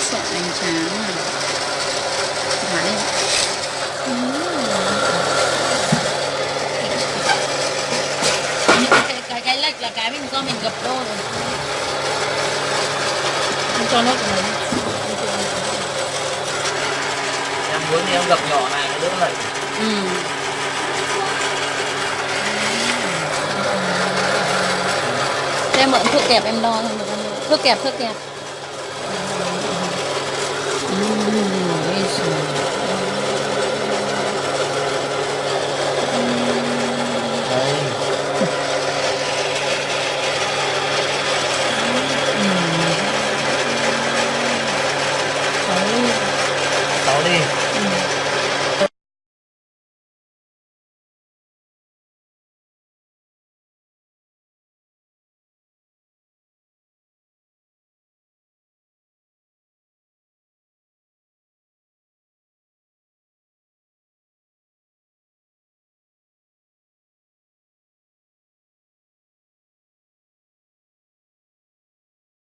sợi bánh tráng này Thái những cái, cái cái lệch là cái mình do mình gập đôi rồi không cho nước vào đấy em muốn thì em gập nhỏ này nó đỡ lẩy ừ. Em mượn thước kẹp em đo thôi được không? Thước kẹp, thước kẹp. Tony.